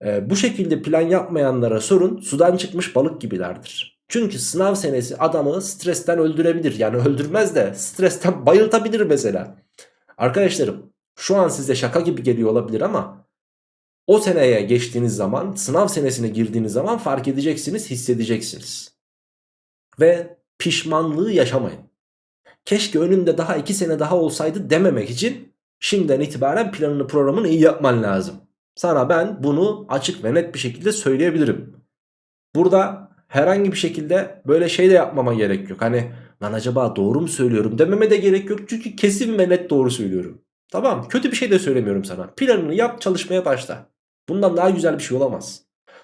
Ee, bu şekilde plan yapmayanlara sorun sudan çıkmış balık gibilerdir. Çünkü sınav senesi adamı stresten öldürebilir. Yani öldürmez de stresten bayıltabilir mesela. Arkadaşlarım şu an size şaka gibi geliyor olabilir ama o seneye geçtiğiniz zaman sınav senesine girdiğiniz zaman fark edeceksiniz hissedeceksiniz. Ve pişmanlığı yaşamayın keşke önünde daha 2 sene daha olsaydı dememek için şimdiden itibaren planını programını iyi yapman lazım. Sana ben bunu açık ve net bir şekilde söyleyebilirim. Burada herhangi bir şekilde böyle şey de yapmama gerek yok. Hani lan acaba doğru mu söylüyorum dememe de gerek yok. Çünkü kesin ve net doğru söylüyorum. Tamam kötü bir şey de söylemiyorum sana. Planını yap çalışmaya başla. Bundan daha güzel bir şey olamaz.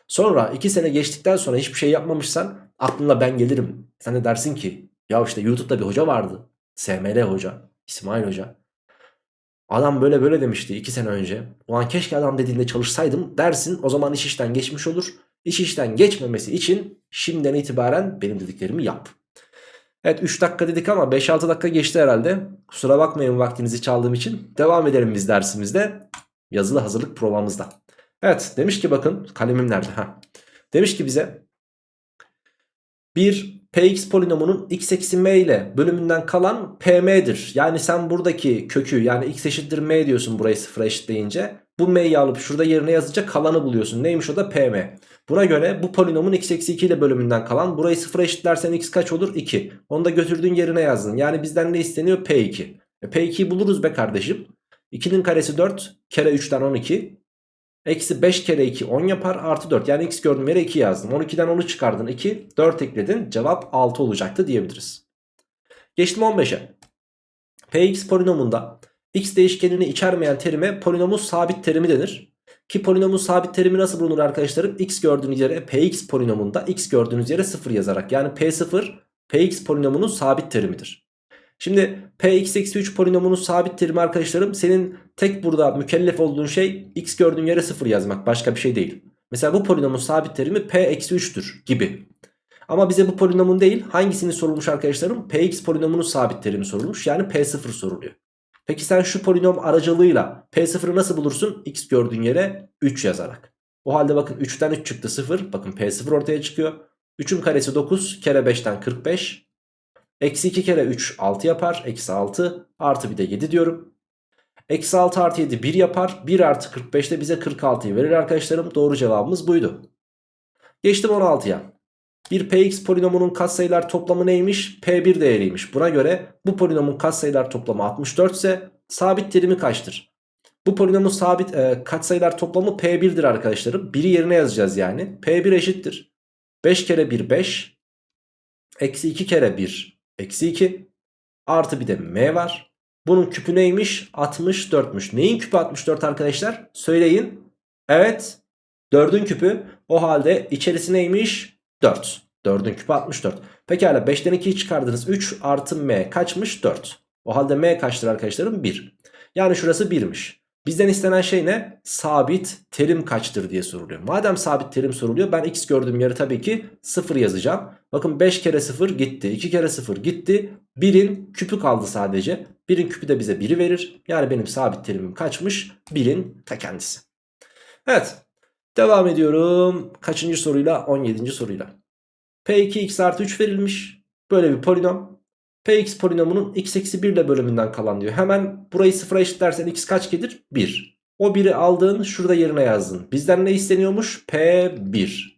Sonra 2 sene geçtikten sonra hiçbir şey yapmamışsan aklına ben gelirim. Sen de dersin ki ya işte YouTube'da bir hoca vardı. SML hoca. İsmail hoca. Adam böyle böyle demişti 2 sene önce. O an keşke adam dediğinde çalışsaydım dersin. O zaman iş işten geçmiş olur. İş işten geçmemesi için şimdiden itibaren benim dediklerimi yap. Evet 3 dakika dedik ama 5-6 dakika geçti herhalde. Kusura bakmayın vaktinizi çaldığım için. Devam edelim biz dersimizde. Yazılı hazırlık provamızda. Evet demiş ki bakın kalemim nerede? Ha. Demiş ki bize bir px polinomunun x eksi m ile bölümünden kalan pm'dir. Yani sen buradaki kökü yani x eşittir m diyorsun burayı sıfıra eşitleyince. Bu m'yi alıp şurada yerine yazınca kalanı buluyorsun. Neymiş o da pm. Buna göre bu polinomun x eksi 2 ile bölümünden kalan burayı sıfıra eşitlersen x kaç olur? 2. Onu da götürdüğün yerine yazdın. Yani bizden ne isteniyor? p2. E, p2'yi buluruz be kardeşim. 2'nin karesi 4 kere 3'ten 12. Eksi 5 kere 2 10 yapar artı 4 yani x gördüğüm yere 2 yazdım 12'den 10'u çıkardın 2 4 ekledin cevap 6 olacaktı diyebiliriz. Geçtim 15'e. Px polinomunda x değişkenini içermeyen terime polinomun sabit terimi denir. Ki polinomun sabit terimi nasıl bulunur arkadaşlarım? x gördüğünüz yere px polinomunda x gördüğünüz yere 0 yazarak yani p0 px polinomunun sabit terimidir. Şimdi px eksi 3 polinomunun sabit terimi arkadaşlarım senin tek burada mükellef olduğun şey x gördüğün yere 0 yazmak başka bir şey değil. Mesela bu polinomun sabit terimi p eksi 3'tür gibi. Ama bize bu polinomun değil hangisini sorulmuş arkadaşlarım? px polinomunun sabit terimi sorulmuş yani p0 soruluyor. Peki sen şu polinom aracılığıyla p0'ı nasıl bulursun? x gördüğün yere 3 yazarak. O halde bakın 3'ten 3 çıktı 0. Bakın p0 ortaya çıkıyor. 3'ün karesi 9 kere 5'ten 45. Eksi 2 kere 3 6 yapar. Eksi 6 artı bir de 7 diyorum. Eksi 6 artı 7 1 yapar. 1 artı 45 de bize 46'yı verir arkadaşlarım. Doğru cevabımız buydu. Geçtim 16'ya. Bir px polinomunun katsayılar toplamı neymiş? P1 değeriymiş. Buna göre bu polinomun katsayılar toplamı 64 ise sabit terimi kaçtır? Bu polinomun sabit e, katsayılar toplamı P1'dir arkadaşlarım. 1'i yerine yazacağız yani. P1 eşittir. 5 kere 1 5. Eksi 2 kere 1 eksi 2. Artı bir de m var. Bunun küpü neymiş? 64'müş. Neyin küpü 64 arkadaşlar? Söyleyin. Evet. 4'ün küpü. O halde içerisi neymiş? 4. 4'ün küpü 64. Pekala 5'ten 2'yi çıkardınız. 3 artı m kaçmış? 4. O halde m kaçtır arkadaşlarım? 1. Yani şurası 1'miş. Bizden istenen şey ne? Sabit terim kaçtır diye soruluyor. Madem sabit terim soruluyor ben x gördüğüm yere tabii ki 0 yazacağım. Bakın 5 kere 0 gitti. 2 kere 0 gitti. 1'in küpü kaldı sadece. 1'in küpü de bize 1'i verir. Yani benim sabit terimim kaçmış? 1'in ta kendisi. Evet. Devam ediyorum. Kaçıncı soruyla? 17. soruyla. P2 x artı 3 verilmiş. Böyle bir polinom. Px polinomunun x eksi 1 ile bölümünden kalan diyor. Hemen burayı sıfıra eşitlersen x kaç gelir? 1. O 1'i aldın şurada yerine yazdın. Bizden ne isteniyormuş? P1.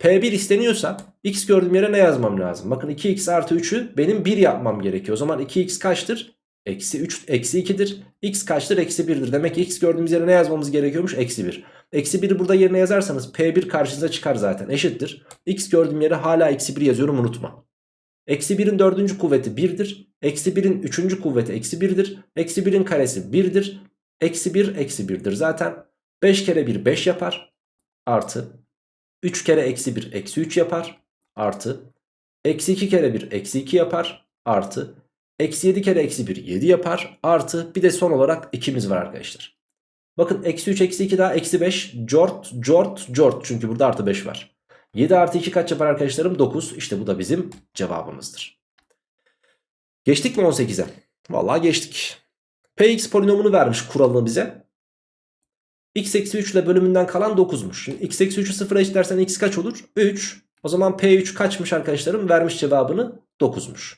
P1 isteniyorsa x gördüğüm yere ne yazmam lazım? Bakın 2x artı 3'ü benim 1 yapmam gerekiyor. O zaman 2x kaçtır? Eksi 3, eksi 2'dir. X kaçtır? Eksi 1'dir. Demek ki x gördüğümüz yere ne yazmamız gerekiyormuş? Eksi 1. Eksi 1'i burada yerine yazarsanız P1 karşınıza çıkar zaten. Eşittir. X gördüğüm yere hala eksi 1 yazıyorum unutma. Eksi 1'in dördüncü kuvveti 1'dir. Eksi 1'in üçüncü kuvveti eksi 1'dir. Eksi 1'in karesi 1'dir. Eksi 1 eksi 1'dir zaten. 5 kere 1 5 yapar. Artı. 3 kere eksi 1 eksi 3 yapar. Artı. Eksi 2 kere 1 eksi 2 yapar. Artı. Eksi 7 kere eksi 1 7 yapar. Artı. Bir de son olarak 2'miz var arkadaşlar. Bakın eksi 3 eksi 2 daha eksi 5. Cort cort cort. Çünkü burada artı 5 var. 7 artı 2 kaç yapar arkadaşlarım? 9. İşte bu da bizim cevabımızdır. Geçtik mi 18'e? Vallahi geçtik. Px polinomunu vermiş kuralını bize. x eksi 3 ile bölümünden kalan 9'muş. Şimdi x eksi 3'ü sıfıra eşitlersen x kaç olur? 3. O zaman P3 kaçmış arkadaşlarım? Vermiş cevabını 9'muş.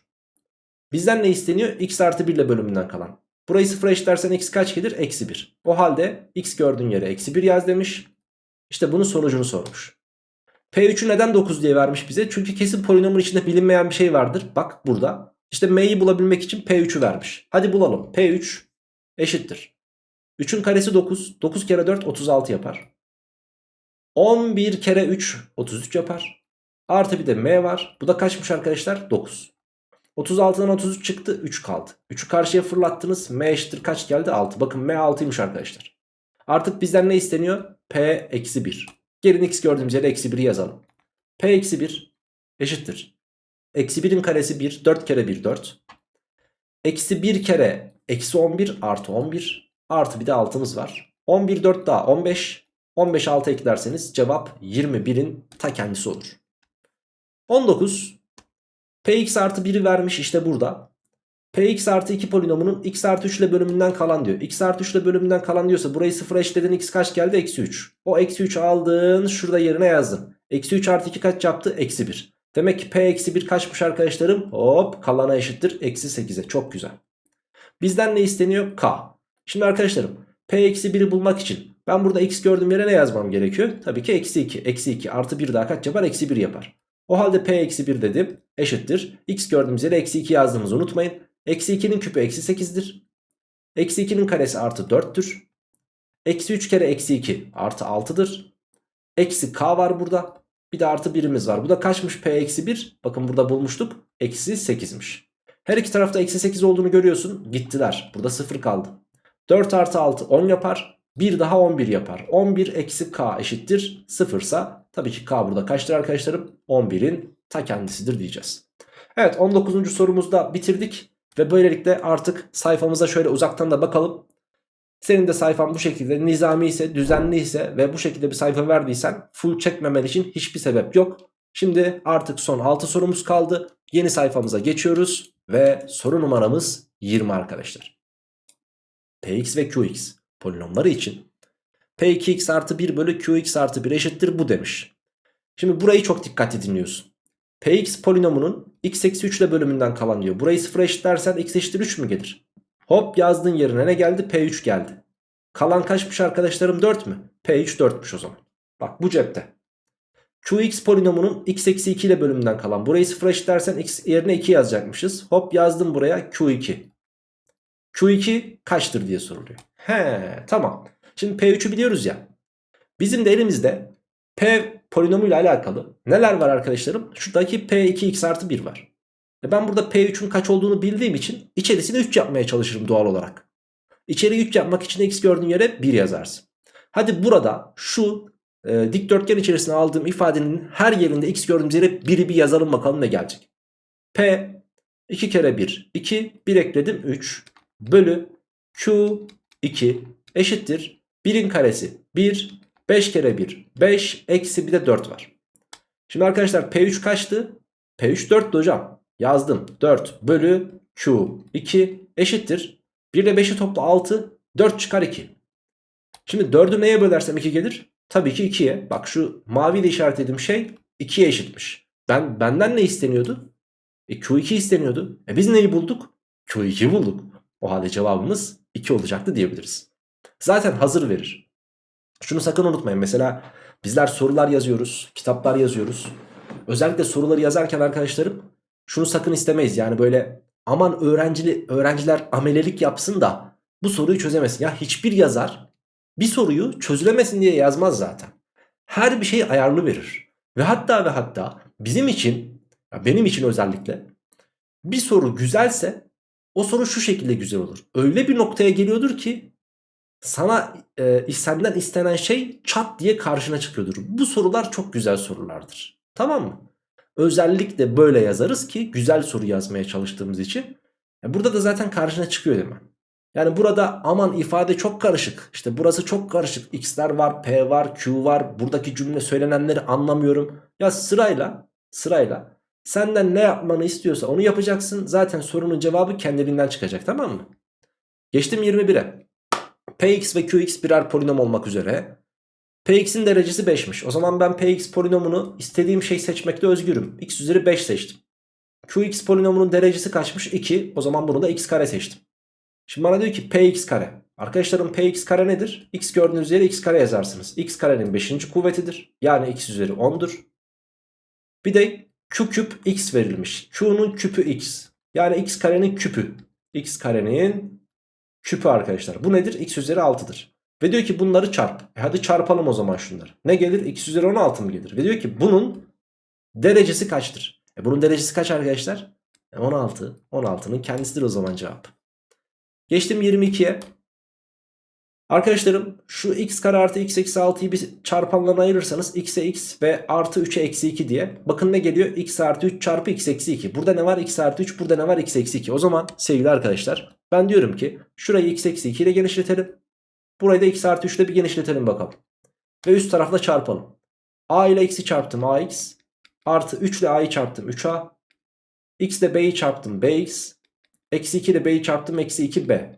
Bizden ne isteniyor? x artı 1 ile bölümünden kalan. Burayı sıfıra eşitlersen x kaç gelir? Eksi 1. O halde x gördüğün yere eksi 1 yaz demiş. İşte bunun sonucunu sormuş. P3'ü neden 9 diye vermiş bize? Çünkü kesin polinomun içinde bilinmeyen bir şey vardır. Bak burada. İşte m'yi bulabilmek için P3'ü vermiş. Hadi bulalım. P3 eşittir. 3'ün karesi 9. 9 kere 4 36 yapar. 11 kere 3 33 yapar. Artı bir de m var. Bu da kaçmış arkadaşlar? 9. 36'dan 33 çıktı 3 kaldı. 3'ü karşıya fırlattınız. M eşittir kaç geldi? 6. Bakın M 6'ymış arkadaşlar. Artık bizden ne isteniyor? P eksi 1. Gelin x gördüğümüz yere eksi 1'i yazalım. P eksi 1 eşittir. Eksi 1'in karesi 1. 4 kere 1 4. Eksi 1 kere eksi 11 artı 11. Artı bir de altımız var. 11 4 daha 15. 15 6 eklerseniz cevap 21'in ta kendisi olur. 19. Px artı 1'i vermiş işte burada. Px artı 2 polinomunun x artı 3 ile bölümünden kalan diyor. x artı 3 ile bölümünden kalan diyorsa burayı sıfıra eşitledin x kaç geldi? Eksi 3. O eksi 3 aldın şurada yerine yazdın. Eksi 3 artı 2 kaç yaptı? Eksi 1. Demek ki p eksi 1 kaçmış arkadaşlarım? Hop kalana eşittir. Eksi 8'e çok güzel. Bizden ne isteniyor? K. Şimdi arkadaşlarım p eksi 1'i bulmak için ben burada x gördüğüm yere ne yazmam gerekiyor? Tabii ki eksi 2. Eksi 2 artı 1 daha kaç yapar? Eksi 1 yapar. O halde p eksi 1 dedim eşittir. x gördüğümüz yere eksi 2 yazdığımızı unutmayın. Eksi 2'nin küpü eksi 8'dir. Eksi 2'nin karesi artı 4'tür. Eksi 3 kere eksi 2 artı 6'dır. Eksi k var burada. Bir de artı 1'imiz var. Bu da kaçmış p eksi 1? Bakın burada bulmuştuk. Eksi 8'miş. Her iki tarafta eksi 8 olduğunu görüyorsun. Gittiler. Burada 0 kaldı. 4 artı 6 10 yapar. 1 daha 11 yapar. 11 eksi k eşittir 0 ise tabii ki k burada kaçtır arkadaşlarım? 11'in ta kendisidir diyeceğiz. Evet 19. sorumuzda bitirdik. Ve böylelikle artık sayfamıza şöyle uzaktan da bakalım. Senin de sayfan bu şekilde nizami ise düzenli ise ve bu şekilde bir sayfa verdiysen full çekmemen için hiçbir sebep yok. Şimdi artık son 6 sorumuz kaldı. Yeni sayfamıza geçiyoruz ve soru numaramız 20 arkadaşlar. Px ve Qx polinomları için P2x artı 1 bölü Qx artı 1 eşittir bu demiş. Şimdi burayı çok dikkatli dinliyorsun. Px polinomunun x eksi 3 ile bölümünden kalan diyor. Burayı 0 eşitlersen x eşittir 3 mü gelir? Hop yazdığın yerine ne geldi? P3 geldi. Kalan kaçmış arkadaşlarım 4 mü? P3 4'müş o zaman. Bak bu cepte. Qx polinomunun x eksi 2 ile bölümünden kalan. Burayı 0 eşitlersen x yerine 2 yazacakmışız. Hop yazdım buraya Q2. Q2 kaçtır diye soruluyor. He tamam. Şimdi P3'ü biliyoruz ya. Bizim de elimizde P polinomuyla alakalı neler var arkadaşlarım? Şuradaki P2x artı 1 var. E ben burada P3'ün kaç olduğunu bildiğim için içerisine 3 yapmaya çalışırım doğal olarak. İçeri 3 yapmak için x gördüğün yere 1 yazarsın. Hadi burada şu e, dikdörtgen içerisine aldığım ifadenin her yerinde x gördüğümüz yere 1'i bir yazalım bakalım ne gelecek. P 2 kere 1 2 1 ekledim 3 bölü Q 2 eşittir 1'in karesi 1 5 kere 1 5 eksi bir de 4 var. Şimdi arkadaşlar P3 kaçtı? P3 4'tü hocam. Yazdım 4 bölü Q 2 eşittir. 1 ile 5'i topla 6 4 çıkar 2. Şimdi 4'ü neye bölersem 2 gelir? Tabii ki 2'ye. Bak şu mavi de işaretlediğim şey 2'ye eşitmiş. Ben Benden ne isteniyordu? E, Q2 isteniyordu. E biz neyi bulduk? Q2 bulduk. O halde cevabımız 2 olacaktı diyebiliriz. Zaten hazır verir. Şunu sakın unutmayın. Mesela bizler sorular yazıyoruz, kitaplar yazıyoruz. Özellikle soruları yazarken arkadaşlarım şunu sakın istemeyiz. Yani böyle aman öğrencili, öğrenciler amelelik yapsın da bu soruyu çözemesin. Ya hiçbir yazar bir soruyu çözülemesin diye yazmaz zaten. Her bir şeyi ayarlı verir. Ve hatta ve hatta bizim için, benim için özellikle bir soru güzelse o soru şu şekilde güzel olur. Öyle bir noktaya geliyordur ki sana e, senden istenen şey çat diye karşına çıkıyordur. Bu sorular çok güzel sorulardır. Tamam mı? Özellikle böyle yazarız ki güzel soru yazmaya çalıştığımız için. Burada da zaten karşına çıkıyor değil mi? Yani burada aman ifade çok karışık. İşte burası çok karışık. X'ler var, P var, Q var. Buradaki cümle söylenenleri anlamıyorum. Ya sırayla, sırayla senden ne yapmanı istiyorsa onu yapacaksın. Zaten sorunun cevabı kendiliğinden çıkacak tamam mı? Geçtim 21'e. Px ve Qx birer polinom olmak üzere. Px'in derecesi 5'miş. O zaman ben Px polinomunu istediğim şey seçmekte özgürüm. x üzeri 5 seçtim. Qx polinomunun derecesi kaçmış? 2. O zaman bunu da x kare seçtim. Şimdi bana diyor ki Px kare. Arkadaşlarım Px kare nedir? X gördüğünüz yere x kare yazarsınız. x karenin 5. kuvvetidir. Yani x üzeri 10'dur. Bir de Q küp x verilmiş. Q'nun küpü x. Yani x karenin küpü. x karenin küpü arkadaşlar. Bu nedir? x üzeri 6'dır. Ve diyor ki bunları çarp. E hadi çarpalım o zaman şunları. Ne gelir? x üzeri 16 mı gelir? Ve diyor ki bunun derecesi kaçtır? E bunun derecesi kaç arkadaşlar? E 16. 16'nın kendisidir o zaman cevap. Geçtim 22'ye. Arkadaşlarım şu x kare artı x eksi 6'yı bir çarpanlarına ayırırsanız x'e x ve artı 3'e eksi 2 diye. Bakın ne geliyor? x artı 3 çarpı x eksi 2. Burada ne var? x artı 3 burada ne var? x eksi 2. O zaman sevgili arkadaşlar ben diyorum ki şurayı x eksi 2 ile genişletelim. Burayı da x artı 3 ile bir genişletelim bakalım. Ve üst tarafla çarpalım. a ile x'i çarptım ax. Artı 3 ile a'yı çarptım 3a. x ile b'yi çarptım bx. Eksi 2 ile b'yi çarptım eksi 2b.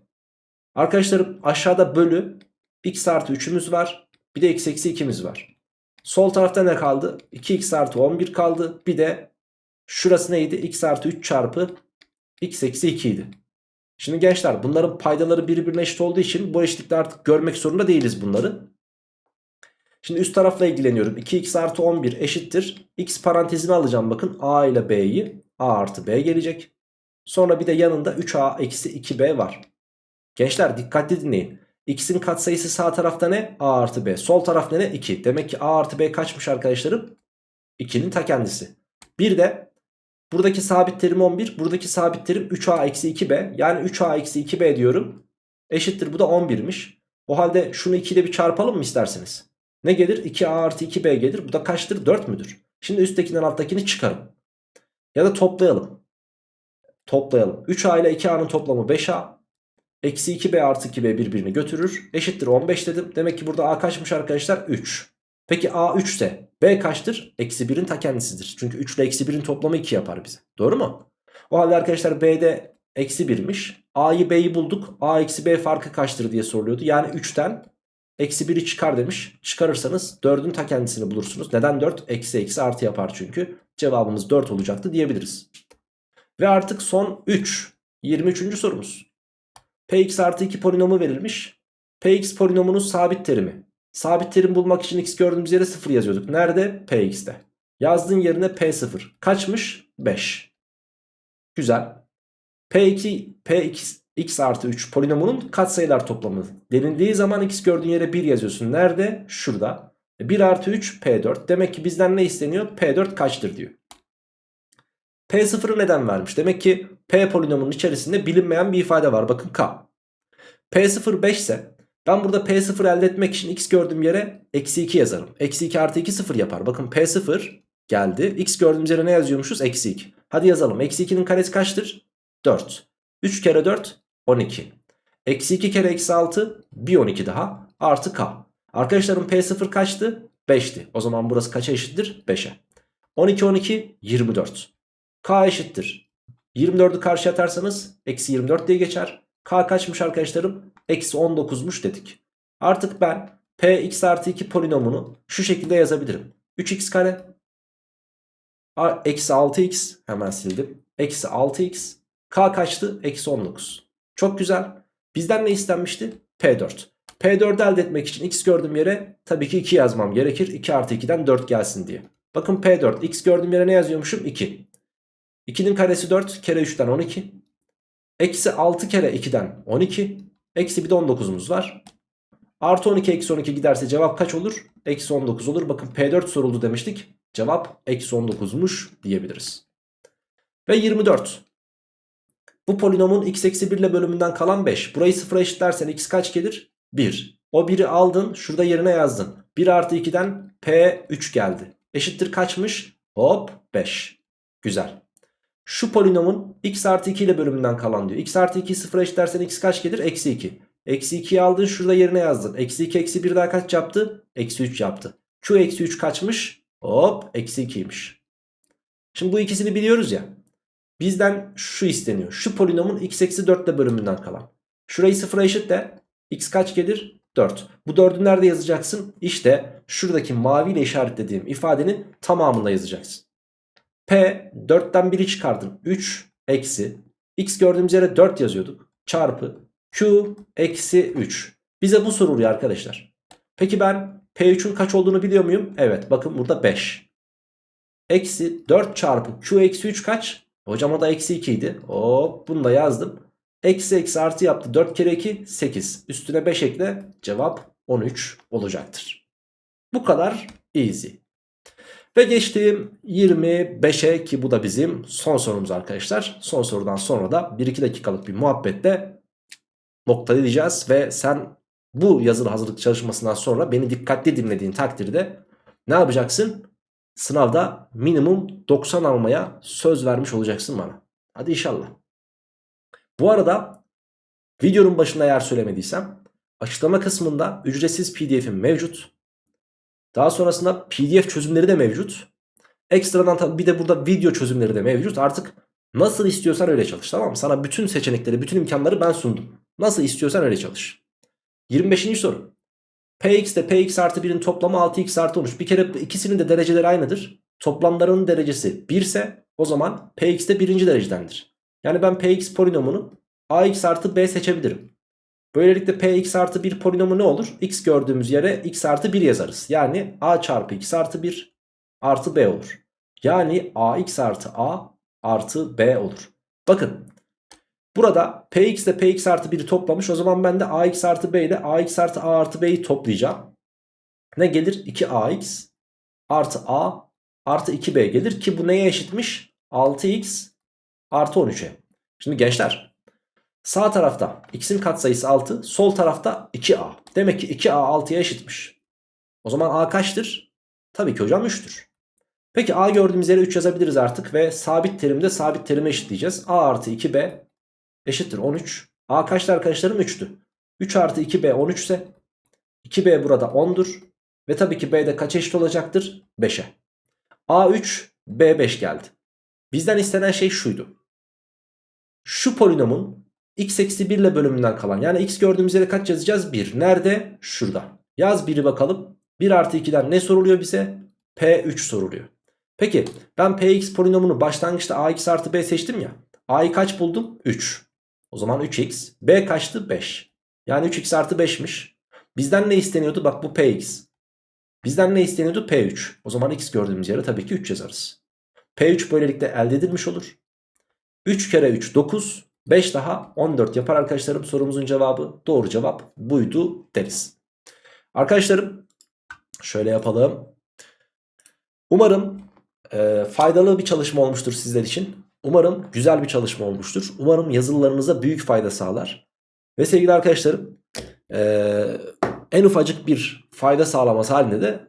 Arkadaşlarım aşağıda bölü x artı 3'ümüz var. Bir de x eksi 2'miz var. Sol tarafta ne kaldı? 2x artı 11 kaldı. Bir de şurası neydi? x artı 3 çarpı x eksi 2 idi. Şimdi gençler bunların paydaları birbirine eşit olduğu için bu eşitlikte artık görmek zorunda değiliz bunları. Şimdi üst tarafla ilgileniyorum. 2x artı 11 eşittir. x parantezine alacağım bakın. a ile b'yi. a artı b gelecek. Sonra bir de yanında 3a eksi 2b var. Gençler dikkatli dinleyin. X'in katsayısı sağ tarafta ne? A artı B. Sol tarafta ne? 2. Demek ki A artı B kaçmış arkadaşlarım? 2'nin ta kendisi. Bir de buradaki sabit terim 11. Buradaki sabit terim 3A eksi 2B. Yani 3A eksi 2B diyorum. Eşittir bu da 11'miş. O halde şunu 2 ile bir çarpalım mı isterseniz? Ne gelir? 2A artı 2B gelir. Bu da kaçtır? 4 müdür? Şimdi üsttekinden alttakini çıkarım. Ya da toplayalım. Toplayalım. 3A ile 2A'nın toplamı 5A. Eksi 2b artı 2b birbirini götürür. Eşittir 15 dedim. Demek ki burada a kaçmış arkadaşlar? 3. Peki a 3 ise b kaçtır? Eksi 1'in ta kendisidir. Çünkü 3 ile eksi 1'in toplamı 2 yapar bize. Doğru mu? O halde arkadaşlar b'de eksi 1'miş. a'yı b'yi bulduk. a eksi b farkı kaçtır diye soruluyordu. Yani 3'ten eksi 1'i çıkar demiş. Çıkarırsanız 4'ün ta kendisini bulursunuz. Neden 4? Eksi eksi artı yapar çünkü. Cevabımız 4 olacaktı diyebiliriz. Ve artık son 3. 23. sorumuz. Px artı 2 polinomu verilmiş. Px polinomunun sabit terimi. Sabit terim bulmak için x gördüğümüz yere 0 yazıyorduk. Nerede? Px'te. Yazdığın yerine P0. Kaçmış? 5. Güzel. P2, Px x artı 3 polinomunun katsayılar toplamı. Denildiği zaman x gördüğün yere 1 yazıyorsun. Nerede? Şurada. 1 e, artı 3 P4. Demek ki bizden ne isteniyor? P4 kaçtır diyor. P0'ı neden vermiş? Demek ki P polinomunun içerisinde bilinmeyen bir ifade var. Bakın K. P0 5 ise ben burada P0 elde etmek için x gördüğüm yere eksi 2 yazarım. Eksi 2 artı 2 0 yapar. Bakın P0 geldi. X gördüğümüz yere ne yazıyormuşuz? Eksi 2. Hadi yazalım. Eksi 2'nin karesi kaçtır? 4. 3 kere 4 12. Eksi 2 kere eksi 6 bir 12 daha artı K. Arkadaşlarım P0 kaçtı? 5'ti. O zaman burası kaça eşittir? 5'e. 12 12 24. K eşittir. 24'ü karşı atarsanız eksi 24 diye geçer. K kaçmış arkadaşlarım? Eksi 19'muş dedik. Artık ben Px artı 2 polinomunu şu şekilde yazabilirim. 3x kare eksi 6x hemen sildim. Eksi 6x K kaçtı? Eksi 19. Çok güzel. Bizden ne istenmişti? P4. P4'ü elde etmek için x gördüğüm yere tabii ki 2 yazmam gerekir. 2 artı 2'den 4 gelsin diye. Bakın P4 x gördüğüm yere ne yazıyormuşum? 2. 2'nin karesi 4 kere 3'ten 12. Eksi 6 kere 2'den 12. Eksi bir de 19'umuz var. Artı 12 eksi 12 giderse cevap kaç olur? Eksi 19 olur. Bakın P4 soruldu demiştik. Cevap eksi 19'muş diyebiliriz. Ve 24. Bu polinomun x eksi 1 ile bölümünden kalan 5. Burayı sıfıra eşitlersen x kaç gelir? 1. O 1'i aldın şurada yerine yazdın. 1 artı 2'den P3 geldi. Eşittir kaçmış? Hop 5. Güzel. Şu polinomun x artı 2 ile bölümünden kalan diyor. x artı 2'yi sıfıra eşitlersen x kaç gelir? Eksi 2. Eksi 2'yi aldın şurada yerine yazdın. Eksi 2 eksi 1 daha kaç yaptı? Eksi 3 yaptı. Q eksi 3 kaçmış? Hop eksi 2'ymiş. Şimdi bu ikisini biliyoruz ya. Bizden şu isteniyor. Şu polinomun x eksi 4 ile bölümünden kalan. Şurayı sıfıra eşitle. x kaç gelir? 4. Bu 4'ü nerede yazacaksın? İşte şuradaki maviyle işaretlediğim ifadenin tamamında yazacaksın. P 4'ten 1'i çıkardım. 3 eksi x gördüğümüz yere 4 yazıyorduk. Çarpı Q eksi 3. Bize bu soruluyor arkadaşlar. Peki ben P3'ün kaç olduğunu biliyor muyum? Evet bakın burada 5. Eksi 4 çarpı Q eksi 3 kaç? Hocam o da eksi 2 idi. Hop bunu da yazdım. Eksi eksi artı yaptı. 4 kere 2 8. Üstüne 5 ekle. Cevap 13 olacaktır. Bu kadar easy. Ve geçtiğim 25'e ki bu da bizim son sorumuz arkadaşlar. Son sorudan sonra da 1-2 dakikalık bir muhabbette noktalayacağız ve sen bu yazılı hazırlık çalışmasından sonra beni dikkatli dinlediğin takdirde ne yapacaksın? Sınavda minimum 90 almaya söz vermiş olacaksın bana. Hadi inşallah. Bu arada videonun başında eğer söylemediysem açıklama kısmında ücretsiz pdf'im mevcut. Daha sonrasında pdf çözümleri de mevcut. Ekstradan bir de burada video çözümleri de mevcut. Artık nasıl istiyorsan öyle çalış tamam mı? Sana bütün seçenekleri, bütün imkanları ben sundum. Nasıl istiyorsan öyle çalış. 25. soru. Px ile Px artı 1'in toplamı 6x artı 13. Bir kere ikisinin de dereceleri aynıdır. Toplamlarının derecesi 1 ise o zaman Px de birinci derecedendir. Yani ben Px polinomunu ax artı b seçebilirim. Böylelikle Px artı 1 polinomu ne olur? x gördüğümüz yere x artı 1 yazarız. Yani a çarpı x artı 1 artı b olur. Yani ax artı a artı b olur. Bakın burada px ile px artı 1'i toplamış. O zaman ben de ax artı b ile ax artı a artı b'yi toplayacağım. Ne gelir? 2ax artı a artı 2b gelir ki bu neye eşitmiş? 6x artı 13'e. Şimdi gençler sağ tarafta x'in katsayısı 6 sol tarafta 2a. Demek ki 2a 6'ya eşitmiş. O zaman a kaçtır? Tabii ki hocam 3'tür. Peki a gördüğümüz yere 3 yazabiliriz artık ve sabit terimde sabit terime eşitleyeceğiz. a artı 2b eşittir 13. a kaçtı arkadaşlarım 3'tü. 3 artı 2b 13 ise 2b burada 10'dur. Ve tabii ki b'de kaç eşit olacaktır? 5'e. a 3 b 5 geldi. Bizden istenen şey şuydu. Şu polinomun x eksi 1 ile bölümünden kalan yani x gördüğümüz yere kaç yazacağız? 1. Nerede? Şurada. Yaz 1'i bakalım. 1 artı 2'den ne soruluyor bize? P3 soruluyor. Peki ben Px polinomunu başlangıçta ax artı b seçtim ya. a'yı kaç buldum? 3. O zaman 3x. b kaçtı? 5. Yani 3x artı 5'miş. Bizden ne isteniyordu? Bak bu px. Bizden ne isteniyordu? P3. O zaman x gördüğümüz yere tabii ki 3 yazarız. P3 böylelikle elde edilmiş olur. 3 kere 3 9. 5 daha 14 yapar arkadaşlarım. Sorumuzun cevabı doğru cevap buydu deriz. Arkadaşlarım şöyle yapalım. Umarım e, faydalı bir çalışma olmuştur sizler için. Umarım güzel bir çalışma olmuştur. Umarım yazılılarınıza büyük fayda sağlar. Ve sevgili arkadaşlarım e, en ufacık bir fayda sağlaması halinde de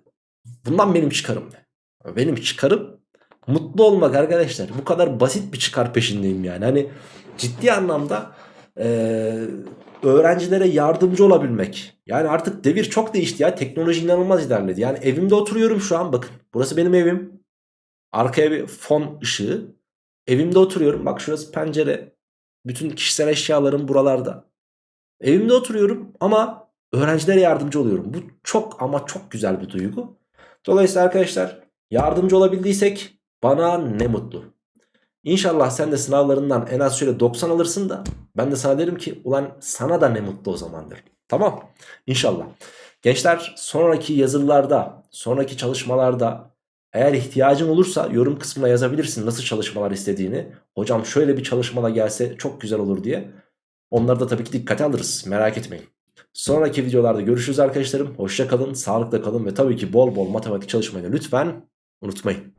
bundan benim çıkarım? Benim çıkarım mutlu olmak arkadaşlar. Bu kadar basit bir çıkar peşindeyim yani. Hani ciddi anlamda e, öğrencilere yardımcı olabilmek. Yani artık devir çok değişti ya. Teknoloji inanılmaz ilerledi. Yani evimde oturuyorum şu an bakın. Burası benim evim. Arkaya bir fon ışığı. Evimde oturuyorum. Bak şurası pencere. Bütün kişisel eşyalarım buralarda. Evimde oturuyorum ama öğrencilere yardımcı oluyorum. Bu çok ama çok güzel bir duygu. Dolayısıyla arkadaşlar yardımcı olabildiysek bana ne mutlu. İnşallah sen de sınavlarından en az şöyle 90 alırsın da ben de sana derim ki ulan sana da ne mutlu o zaman. Tamam İnşallah. Gençler sonraki yazılarda sonraki çalışmalarda eğer ihtiyacın olursa yorum kısmına yazabilirsin nasıl çalışmalar istediğini. Hocam şöyle bir çalışmada gelse çok güzel olur diye. Onları da tabii ki dikkate alırız merak etmeyin. Sonraki videolarda görüşürüz arkadaşlarım. Hoşça kalın, sağlıkla kalın ve tabii ki bol bol matematik çalışmayı lütfen unutmayın.